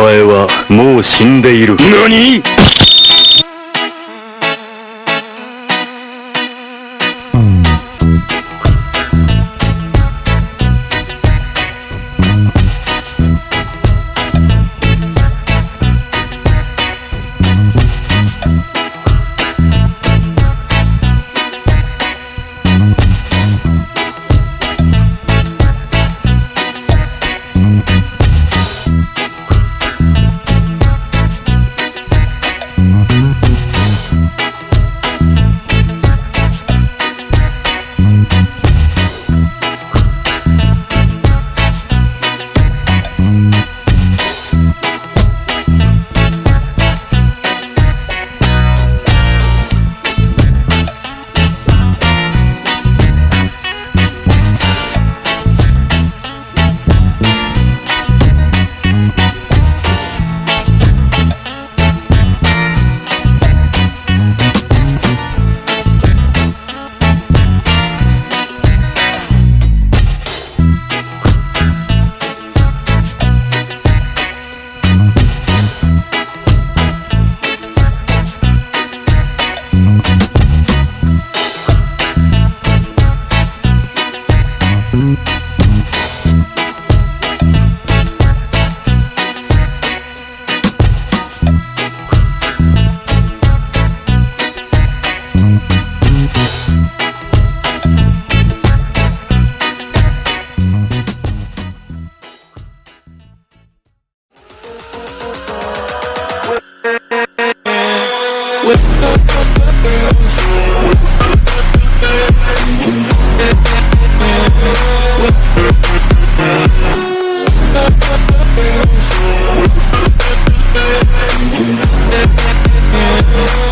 前はもう死んでいる。何？Mm-hmm. you.